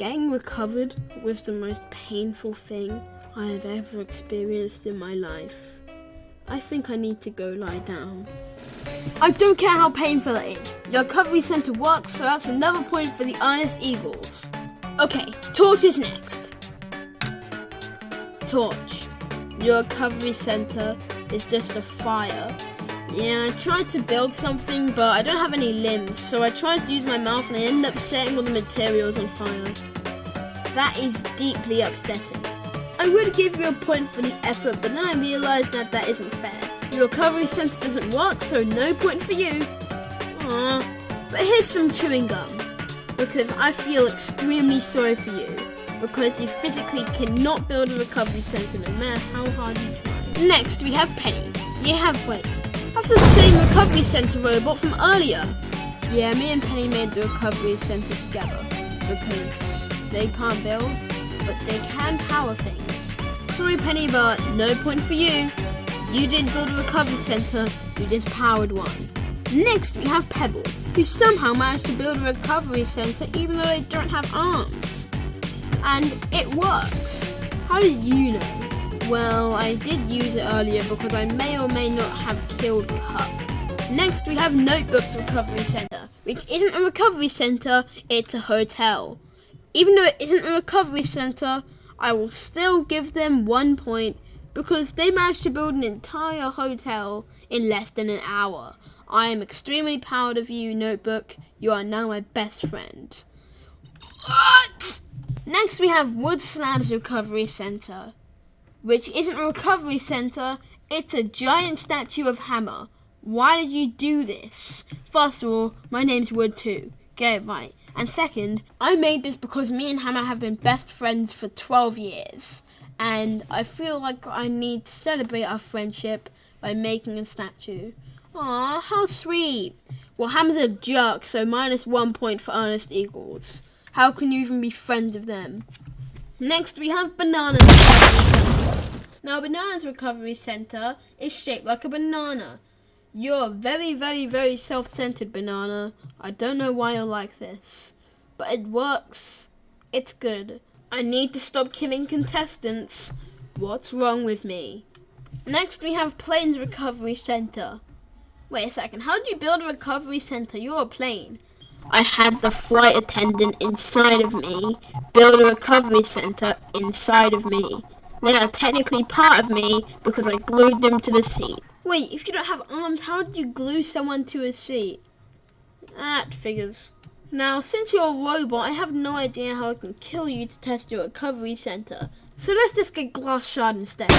Getting recovered was the most painful thing I have ever experienced in my life. I think I need to go lie down. I don't care how painful it is. Your recovery center works, so that's another point for the Honest Eagles. Okay, Torch is next. Torch, your recovery center is just a fire. Yeah, I tried to build something, but I don't have any limbs, so I tried to use my mouth and I ended up setting all the materials on fire. That is deeply upsetting. I would give you a point for the effort, but then I realised that that isn't fair. Your recovery center doesn't work, so no point for you. Aww. But here's some chewing gum, because I feel extremely sorry for you, because you physically cannot build a recovery center no matter how hard you try. Next, we have Penny. You have wait. That's the same recovery center robot from earlier. Yeah, me and Penny made the recovery center together, because they can't build, but they can power things. Sorry, Penny, but no point for you. You didn't build a recovery center, you just powered one. Next, we have Pebble, who somehow managed to build a recovery center even though they don't have arms. And it works. How did you know? Well, I did use it earlier because I may or may not have Cup. Next, we have Notebook's Recovery Center, which isn't a recovery center, it's a hotel. Even though it isn't a recovery center, I will still give them one point because they managed to build an entire hotel in less than an hour. I am extremely proud of you, Notebook. You are now my best friend. What? Next, we have Wood Slabs Recovery Center, which isn't a recovery center, it's a giant statue of Hammer. Why did you do this? First of all, my name's Wood too. Get it right. And second, I made this because me and Hammer have been best friends for 12 years. And I feel like I need to celebrate our friendship by making a statue. Aw, how sweet. Well, Hammer's a jerk, so minus one point for Ernest Eagles. How can you even be friends with them? Next, we have Banana's Now, Banana's Recovery Center is shaped like a banana. You're a very, very, very self-centered, Banana. I don't know why you're like this. But it works. It's good. I need to stop killing contestants. What's wrong with me? Next, we have Plane's Recovery Center. Wait a second, how do you build a recovery center? You're a plane. I had the flight attendant inside of me build a recovery center inside of me. They are technically part of me because I glued them to the seat. Wait, if you don't have arms, how did you glue someone to a seat? That figures. Now, since you're a robot, I have no idea how I can kill you to test your recovery center. So let's just get glass shard instead.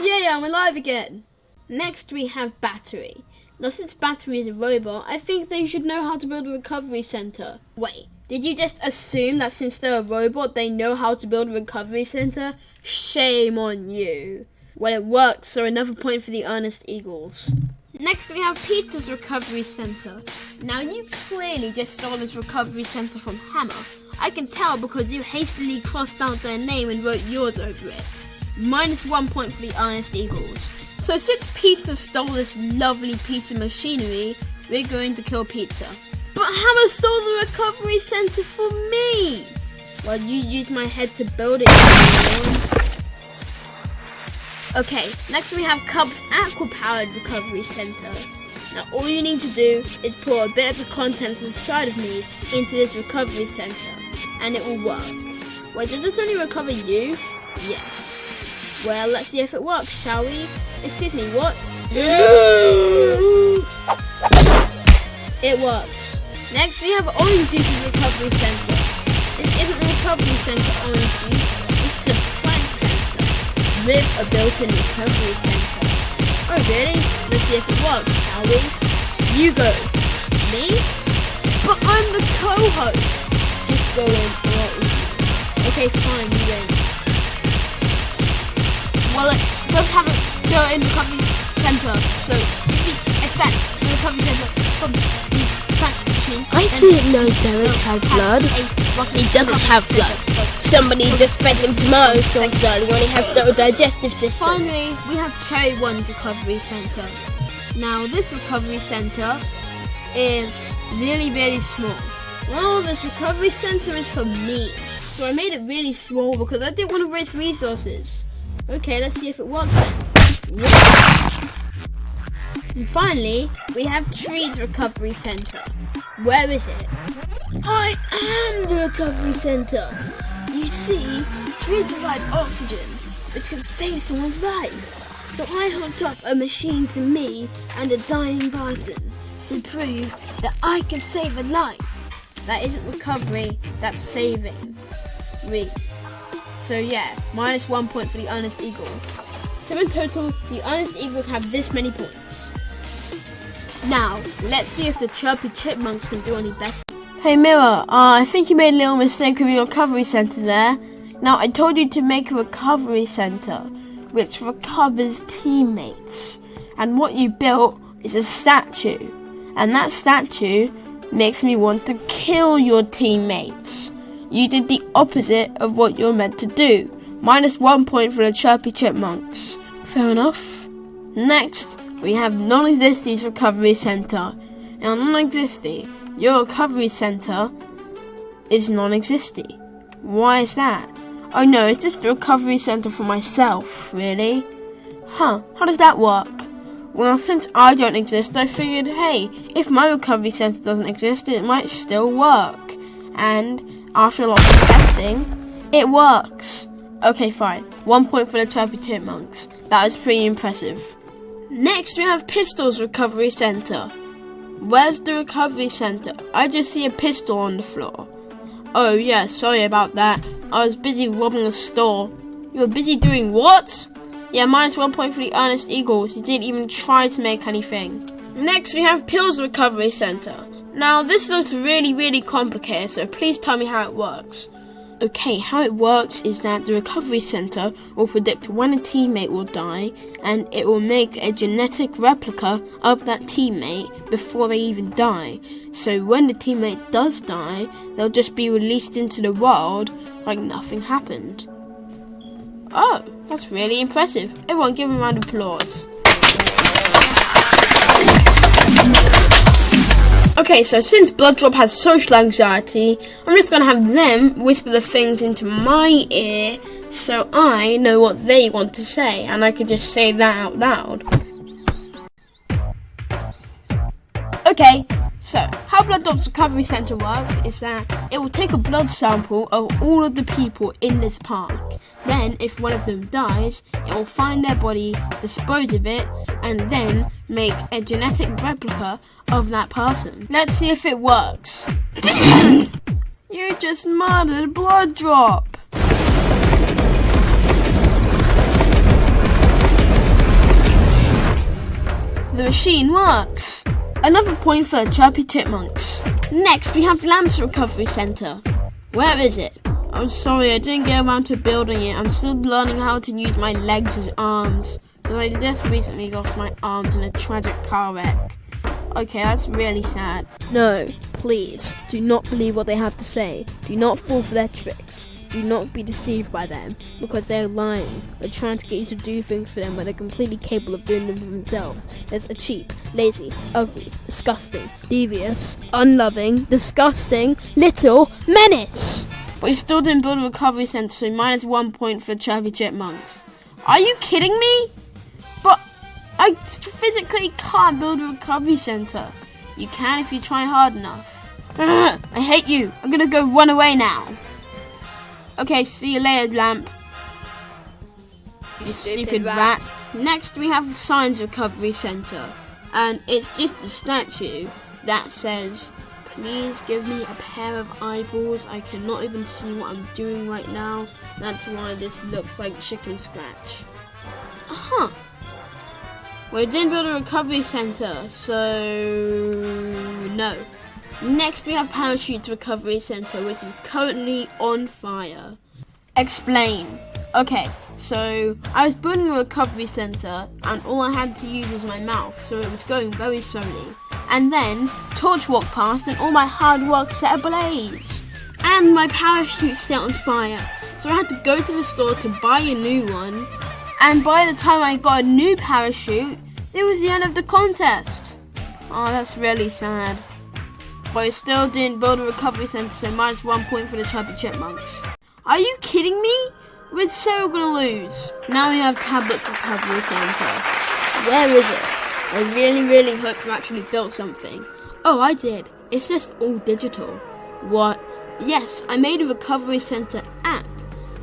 Yeah, yeah, I'm alive again. Next, we have Battery. Now, since Battery is a robot, I think they should know how to build a recovery center. Wait, did you just assume that since they're a robot, they know how to build a recovery center? Shame on you. Well, it works, so another point for the Earnest Eagles. Next, we have Peter's Recovery Center. Now, you clearly just stole this recovery center from Hammer. I can tell because you hastily crossed out their name and wrote yours over it. Minus one point for the Earnest Eagles. So since Peter stole this lovely piece of machinery, we're going to kill Pizza. But Hammer stole the recovery center for me! Well, you used my head to build it. Okay, next we have Cub's aqua-powered recovery center. Now all you need to do is pour a bit of the contents inside of me into this recovery center, and it will work. Wait, does this only recover you? Yes. Well, let's see if it works, shall we? Excuse me, what? it works. Next, we have Orange recovery center. This isn't a recovery center, Orange. It's a Plant center with a built-in recovery center. Oh, really? Let's see if it works, shall we? You go. Me? But I'm the co-host. Just go in. Okay, fine, you win. Well, it does have a built-in the recovery center, so expect the recovery center from the machine, I didn't know Derek had blood. He doesn't have blood. Somebody just fed him tomato sauce earlier and he has no digestive system. Finally, we have Cherry One's recovery center. Now, this recovery center is really, really small. Well, this recovery center is for me. So I made it really small because I didn't want to waste resources. Okay, let's see if it works then. And finally, we have Trees Recovery Center. Where is it? I am the recovery center. You see, trees provide oxygen, which can save someone's life. So I hooked up a machine to me and a dying person to prove that I can save a life. That isn't recovery, that's saving. Me. So yeah, minus one point for the Honest Eagles. So in total, the Honest Eagles have this many points. Now, let's see if the Chirpy Chipmunks can do any better. Hey Mirror, uh, I think you made a little mistake with your recovery center there. Now, I told you to make a recovery center, which recovers teammates. And what you built is a statue. And that statue makes me want to kill your teammates. You did the opposite of what you're meant to do. Minus one point for the Chirpy Chipmunks. Fair enough. Next, we have Non-Existi's Recovery Center. Now, Non-Existi, your recovery center is non-existing. Why is that? Oh no, it's just a recovery center for myself, really? Huh, how does that work? Well, since I don't exist, I figured, hey, if my recovery center doesn't exist, it might still work. And after a lot of testing, it works. Okay, fine. One point for the Chirpy Chipmunks. That was pretty impressive. Next, we have Pistol's Recovery Center. Where's the recovery center? I just see a pistol on the floor. Oh, yeah, sorry about that. I was busy robbing a store. You were busy doing what? Yeah, minus one point for the Honest Eagles. You didn't even try to make anything. Next, we have Pills Recovery Center. Now, this looks really, really complicated, so please tell me how it works. Okay, how it works is that the recovery center will predict when a teammate will die and it will make a genetic replica of that teammate before they even die. So when the teammate does die, they'll just be released into the world like nothing happened. Oh, that's really impressive. Everyone give him a round of applause. Okay, so since Blooddrop has social anxiety, I'm just gonna have them whisper the things into my ear so I know what they want to say and I can just say that out loud. Okay, so how Blooddrop's Recovery Center works is that it will take a blood sample of all of the people in this park. Then, if one of them dies, it will find their body, dispose of it, and then make a genetic replica of that person. Let's see if it works. you just murdered Blooddrop. The machine works. Another point for the Chirpy Chipmunks. Next, we have Lamps Recovery Center. Where is it? I'm sorry, I didn't get around to building it. I'm still learning how to use my legs as arms. Because I just recently lost my arms in a tragic car wreck. Okay, that's really sad. No, please, do not believe what they have to say. Do not fall for their tricks. Do not be deceived by them, because they are lying. They're trying to get you to do things for them when they're completely capable of doing them for themselves. There's a cheap, lazy, ugly, disgusting, devious, unloving, disgusting, little menace! But you still didn't build a recovery center, so minus one point for Chirpy Chipmunks. Are you kidding me? But I physically can't build a recovery center. You can if you try hard enough. Ugh, I hate you. I'm gonna go run away now. Okay, see you later, Lamp. You stupid rat. Next, we have the Science Recovery Center, and it's just a statue that says, "Please give me a pair of eyeballs. I cannot even see what I'm doing right now. That's why this looks like chicken scratch." Uh-huh. We didn't build a recovery center, so no. Next, we have Parachute Recovery Center, which is currently on fire. Explain. Okay, so I was building a recovery center, and all I had to use was my mouth, so it was going very slowly. And then, Torch walked past, and all my hard work set ablaze. And my parachute set on fire, so I had to go to the store to buy a new one. And by the time I got a new parachute, it was the end of the contest. Oh, that's really sad. but I still didn't build a recovery center, so minus one point for the Chubby Chipmunks. Are you kidding me? We're so gonna lose. Now we have Tablet's Recovery Center. Where is it? I really, really hope you actually built something. Oh, I did. It's just all digital. What? Yes, I made a Recovery Center app.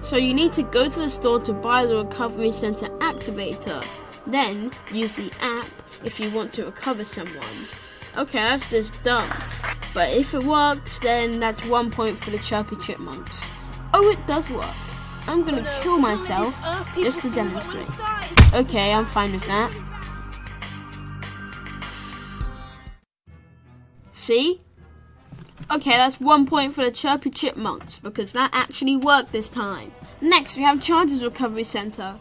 So you need to go to the store to buy the Recovery Center activator. Then use the app if you want to recover someone. Okay, that's just dumb. But if it works, then that's one point for the Chirpy Chipmunks. Oh, it does work. I'm gonna Oh, kill myself just to demonstrate. Okay, I'm fine with that. See? Okay, that's one point for the Chirpy Chipmunks because that actually worked this time. Next, we have Charges Recovery Center.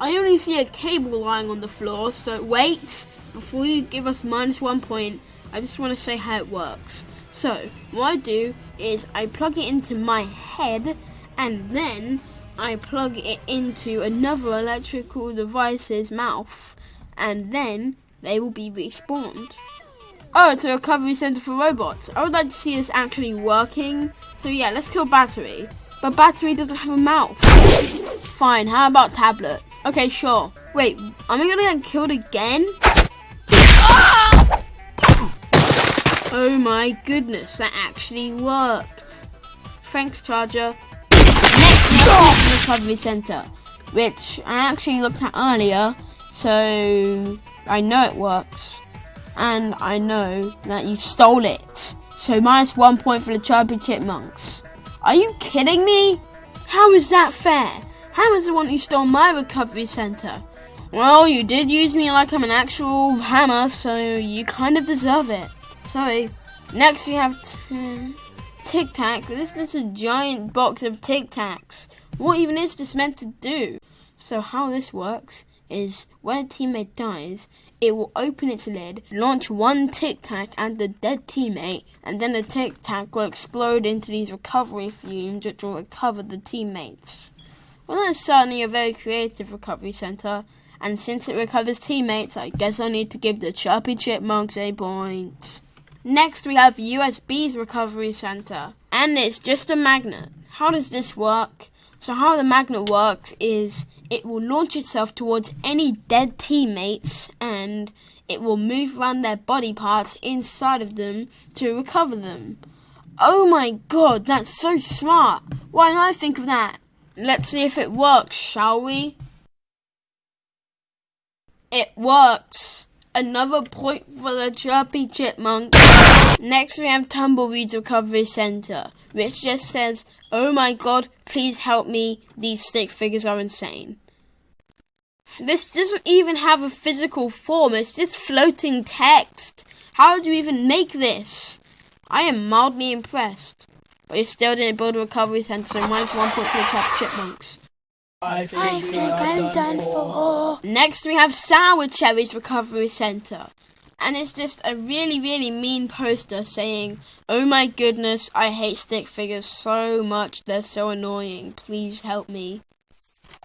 I only see a cable lying on the floor, so wait. Before you give us minus one point, I just want to say how it works. So, what I do is I plug it into my head and then I plug it into another electrical device's mouth and then they will be respawned. Oh, it's a recovery center for robots. I would like to see this actually working. So yeah, let's kill Battery. But Battery doesn't have a mouth. Fine, how about Tablet? Okay, sure. Wait, am I gonna get killed again? Oh my goodness, that actually worked. Thanks, Charger. Next, the Recovery Center, which I actually looked at earlier, so I know it works. And I know that you stole it. So minus one point for the Chirpy Chipmunks. Are you kidding me? How is that fair? How is the one who stole my recovery center? Well, you did use me like I'm an actual hammer, so you kind of deserve it. Sorry. Next we have Tic Tac. This is a giant box of Tic Tacs. What even is this meant to do? So how this works is when a teammate dies, it will open its lid, launch one Tic Tac at the dead teammate, and then the Tic Tac will explode into these recovery fumes which will recover the teammates. Well, that's certainly a very creative recovery center, and since it recovers teammates, I guess I need to give the Chirpy Chipmunks a point. Next, we have USB's recovery center, and it's just a magnet. How does this work? So, how the magnet works is it will launch itself towards any dead teammates and it will move around their body parts inside of them to recover them. Oh my god, that's so smart! Why didn't I think of that? Let's see if it works, shall we? It works! Another point for the Chirpy Chipmunk. Next, we have Tumbleweed's Recovery Center, which just says, Oh my god, please help me, these stick figures are insane. This doesn't even have a physical form, it's just floating text. How do you even make this? I am mildly impressed. But you still didn't build a recovery center, so minus one point for the Chirpy Chipmunks. I think, I'm done for. Next, we have Sour Cherry's Recovery Center. And it's just a really, really mean poster saying, Oh my goodness, I hate stick figures so much, they're so annoying. Please help me.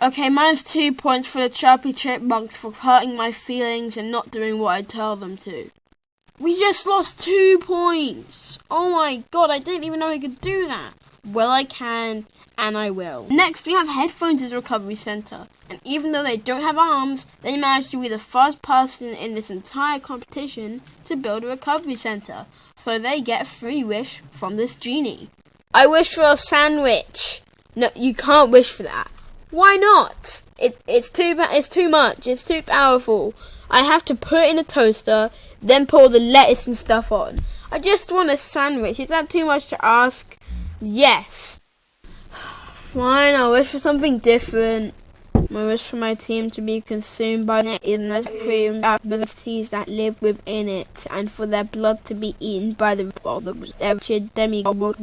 Okay, minus two points for the Chirpy Chipmunks for hurting my feelings and not doing what I tell them to. We just lost two points! Oh my god, I didn't even know I could do that. Well, I can, and I will. Next, we have Headphones' as Recovery Center. And even though they don't have arms, they managed to be the first person in this entire competition to build a recovery center. So they get a free wish from this genie. I wish for a sandwich. No, you can't wish for that. Why not? It, it's too it's too much. It's too powerful. I have to put it in a toaster, then all the lettuce and stuff on. I just want a sandwich. Is that too much to ask? Yes. Fine, I'll wish for something different. I wish for my team to be consumed by the cream abilities that live within it, and for their blood to be eaten by the wretched demigod.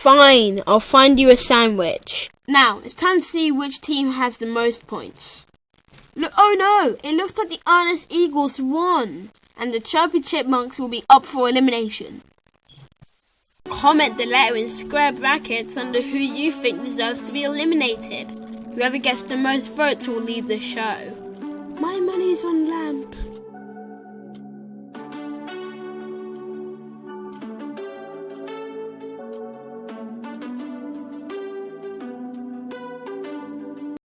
Fine, I'll find you a sandwich. Now, it's time to see which team has the most points. Look, oh no! It looks like the Ernest Eagles won, and the Chirpy Chipmunks will be up for elimination. Comment the letter in square brackets under who you think deserves to be eliminated. Whoever gets the most votes will leave the show. My money's on Lamp.